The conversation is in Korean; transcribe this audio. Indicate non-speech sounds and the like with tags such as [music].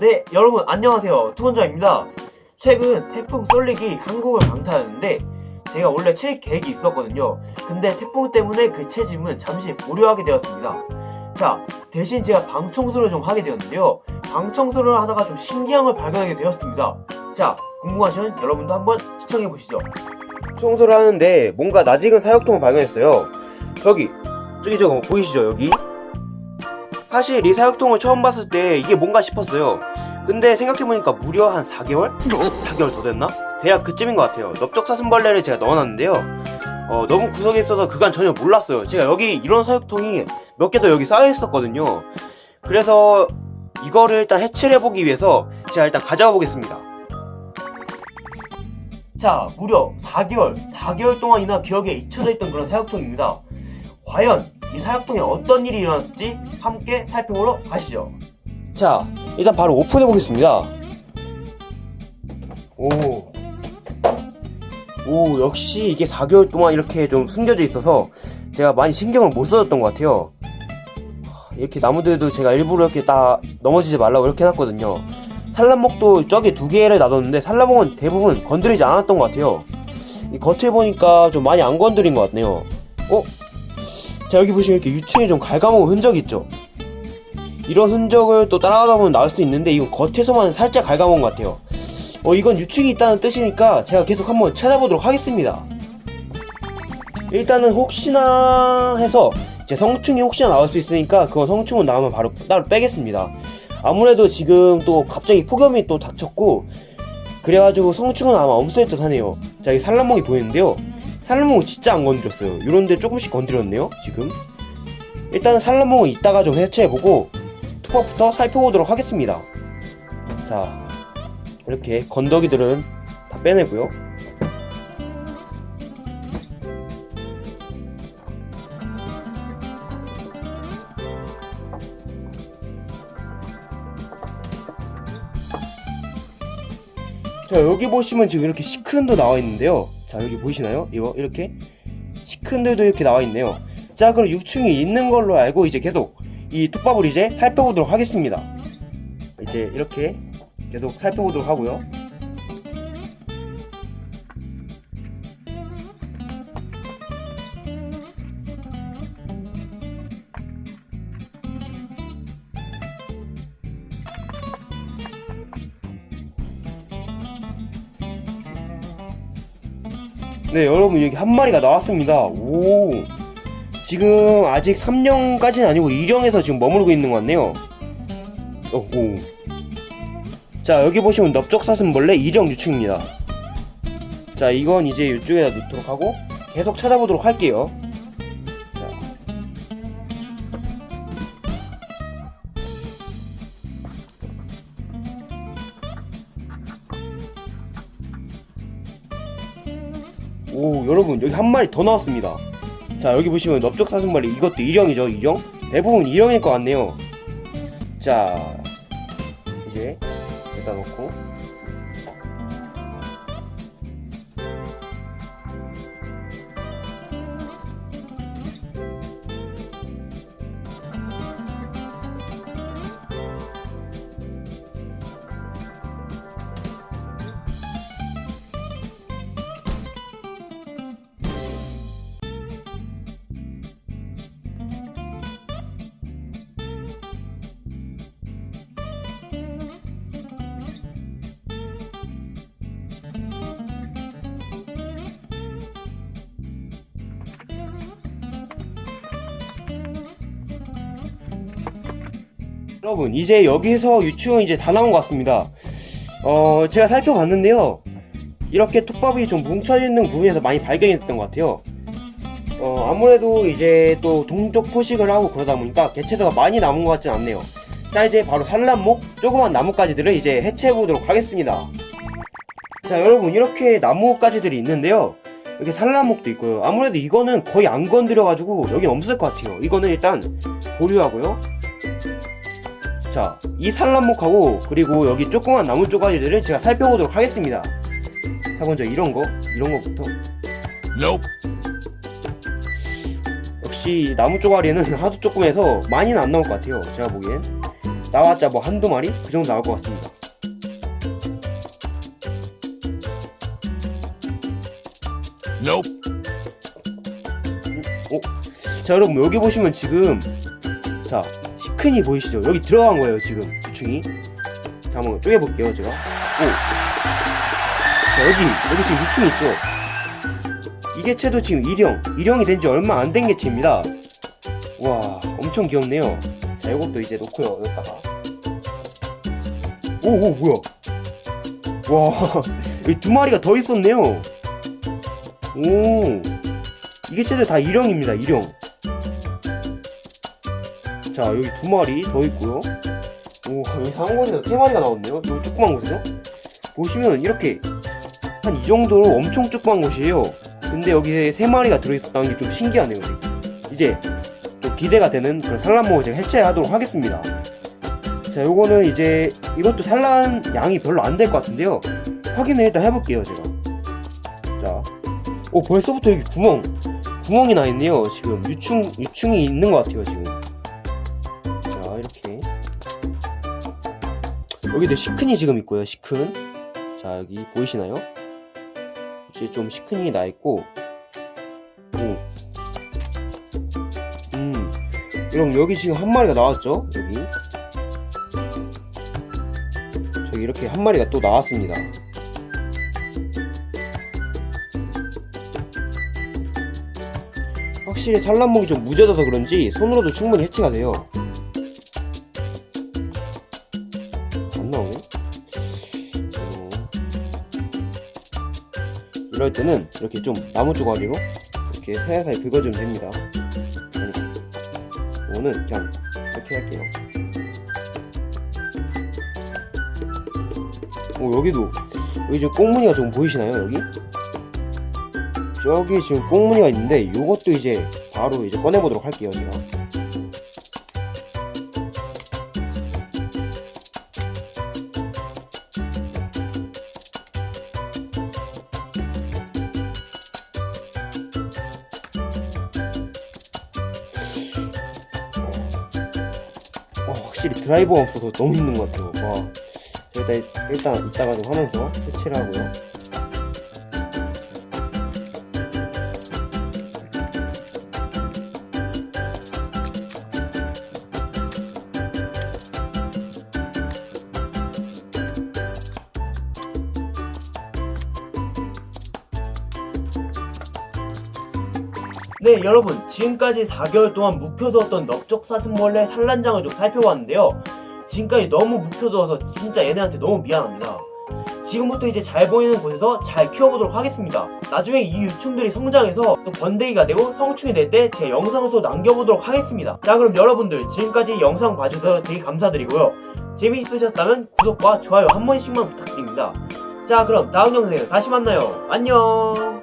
네, 여러분 안녕하세요. 투건자입니다. 최근 태풍 쏠릭이 한국을 강타하는데 제가 원래 칠 계획이 있었거든요. 근데 태풍 때문에 그 채집은 잠시 보류하게 되었습니다. 자, 대신 제가 방 청소를 좀 하게 되었는데요. 방 청소를 하다가 좀 신기한 걸 발견하게 되었습니다. 자, 궁금하시면 여러분도 한번 시청해 보시죠. 청소를 하는데 뭔가 낯익은 사육통을 발견했어요. 저기, 저기 저거 보이시죠, 여기? 사실 이 사육통을 처음 봤을 때 이게 뭔가 싶었어요. 근데 생각해보니까 무려 한 4개월? 4개월 더 됐나? 대략 그쯤인 것 같아요. 넓적사슴벌레를 제가 넣어놨는데요. 어, 너무 구석에 있어서 그간 전혀 몰랐어요. 제가 여기 이런 사육통이 몇 개 더 여기 쌓여 있었거든요. 그래서 이거를 일단 해체를 해보기 위해서 제가 일단 가져가 보겠습니다. 자, 무려 4개월, 4개월 동안이나 기억에 잊혀져 있던 그런 사육통입니다. 과연 이 사육통에 어떤 일이 일어났을지 함께 살펴보러 가시죠. 자, 일단 바로 오픈해 보겠습니다. 오. 오, 역시 이게 4개월 동안 이렇게 좀 숨겨져 있어서 제가 많이 신경을 못 써줬던 것 같아요. 하, 이렇게 나무들도 제가 일부러 이렇게 딱 넘어지지 말라고 이렇게 해놨거든요. 산란목도 저기 두 개를 놔뒀는데 산란목은 대부분 건드리지 않았던 것 같아요. 이 겉에 보니까 좀 많이 안 건드린 것 같네요. 어? 자 여기 보시면 이렇게 유충에 좀 갉아먹은 흔적 있죠? 이런 흔적을 또 따라가다 보면 나올 수 있는데 이거 겉에서만 살짝 갉아먹은 것 같아요. 어 이건 유충이 있다는 뜻이니까 제가 계속 한번 찾아보도록 하겠습니다. 일단은 혹시나 해서 제 성충이 혹시나 나올 수 있으니까 그거 성충은 나오면 바로 따로 빼겠습니다. 아무래도 지금 또 갑자기 폭염이 또 닥쳤고 그래가지고 성충은 아마 없을 듯 하네요. 자 여기 산란목이 보이는데요. 산란목은 진짜 안 건드렸어요. 이런데 조금씩 건드렸네요 지금. 일단은 산란목은 이따가 좀 해체해보고 투박부터 살펴보도록 하겠습니다. 자 이렇게 건더기들은 다 빼내고요. 자 여기 보시면 지금 이렇게 시큰도 나와 있는데요. 자 여기 보이시나요? 이거 이렇게 시큰들도 이렇게 나와 있네요. 자 그럼 유충이 있는 걸로 알고 이제 계속 이 톱밥을 이제 살펴보도록 하겠습니다. 이제 이렇게 계속 살펴보도록 하고요. 네 여러분 여기 한 마리가 나왔습니다. 오. 지금 아직 3령까지는 아니고 2령에서 지금 머무르고 있는 것 같네요. 어, 오. 자 여기 보시면 넓적사슴벌레 2령 유충입니다. 자 이건 이제 이쪽에다 놓도록 하고 계속 찾아보도록 할게요 오 여러분 여기 한 마리 더 나왔습니다. 자 여기 보시면 넓적사슴벌레 이것도 2령이죠 2령 대부분 2령일 것 같네요. 자 이제 여기다 놓고 여러분 이제 여기서 유충은 이제 다 나온 것 같습니다. 어 제가 살펴봤는데요. 이렇게 톱밥이 좀 뭉쳐있는 부분에서 많이 발견이 됐던 것 같아요. 어 아무래도 이제 또 동쪽 포식을 하고 그러다 보니까 개체수가 많이 남은 것 같진 않네요. 자 이제 바로 산란목 조그만 나뭇가지들을 이제 해체해 보도록 하겠습니다. 자 여러분 이렇게 나뭇가지들이 있는데요. 여기 산란목도 있고요. 아무래도 이거는 거의 안 건드려 가지고 여기 없을 것 같아요. 이거는 일단 보류하고요 자, 이 산란목하고 그리고 여기 조그만 나무 쪼가리들을 제가 살펴보도록 하겠습니다. 자, 먼저 이런 거, 이런 거부터. 역시 나무 쪼가리는 [laughs] 하도 조금 해서 많이는 안 나올 것 같아요. 제가 보기엔. 나왔자 뭐 한두 마리? 그 정도 나올 것 같습니다. 어? 자 여러분 여기 보시면 지금 자 시큰이 보이시죠? 여기 들어간 거예요 지금. 유충이. 자 한번 쪼개볼게요 제가. 오. 자 여기 여기 지금 유충이 있죠? 이 개체도 지금 일형. 일형이 된 지 얼마 안 된 개체입니다. 와 엄청 귀엽네요. 자 이것도 이제 놓고요 여기다가. 오오 뭐야? 와 [laughs] 여기 두 마리가 더 있었네요. 오. 이게 쟤들 다 일형입니다 일형 자 여기 두 마리 더 있고요. 오 여기 상원에서 세 마리가 나왔네요. 여기 조그만 곳에서 보시면 이렇게 한 이 정도로 엄청 조그만 곳이에요. 근데 여기에 세 마리가 들어있었다는 게 좀 신기하네요. 이제 좀 기대가 되는 그런 산란목을 제가 해체하도록 하겠습니다. 자 요거는 이제 이것도 산란 양이 별로 안 될 것 같은데요. 확인을 일단 해볼게요 제가. 자오 벌써부터 여기 구멍 구멍이 나 있네요. 지금. 유충 유충이 있는 것 같아요. 지금. 여기도 시큰이 지금 있고요. 시큰. 자 여기 보이시나요? 이제 좀 시큰이 나 있고. 오. 음. 여러분 여기 지금 한 마리가 나왔죠? 여기. 저기 이렇게 한 마리가 또 나왔습니다. 확실히 산란목이 좀 무뎌져서 그런지 손으로도 충분히 해치가 돼요. 이럴 때는 이렇게 좀 나무 조각으로 이렇게 살살 긁어주면 됩니다. 이거는 그냥 이렇게 할게요. 오 여기도 여기 지금 꽁무니가 좀 보이시나요 여기? 저기 지금 꽁무니가 있는데 이것도 이제 바로 이제 꺼내보도록 할게요 제가 확실히 드라이버가 없어서 너무 힘든 것 같아요. 와. 일단, 일단 이따가 좀 하면서 해체를 하고요 네 여러분. 지금까지 4개월 동안 묵혀두었던 넓적사슴벌레 산란장을 좀 살펴봤는데요. 지금까지 너무 묵혀두어서 진짜 얘네한테 너무 미안합니다. 지금부터 이제 잘 보이는 곳에서 잘 키워보도록 하겠습니다. 나중에 이 유충들이 성장해서 또 번데기가 되고 성충이 될 때 제 영상을 또 남겨보도록 하겠습니다. 자 그럼 여러분들 지금까지 영상 봐주셔서 되게 감사드리고요. 재미있으셨다면 구독과 좋아요 한 번씩만 부탁드립니다. 자 그럼 다음 영상에서 다시 만나요. 안녕